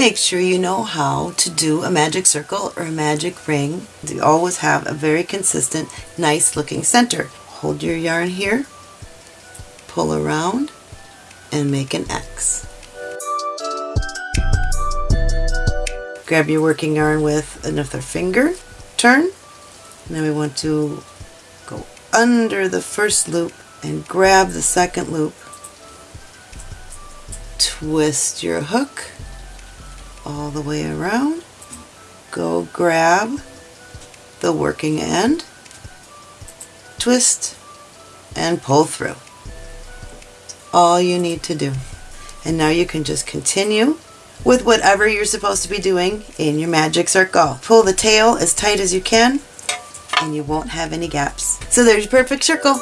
make sure you know how to do a magic circle or a magic ring. You always have a very consistent, nice looking center. Hold your yarn here, pull around, and make an X. Grab your working yarn with another finger, turn, then we want to go under the first loop and grab the second loop. Twist your hook all the way around. Go grab the working end, twist, and pull through. All you need to do. And now you can just continue with whatever you're supposed to be doing in your magic circle. Pull the tail as tight as you can and you won't have any gaps. So there's your perfect circle.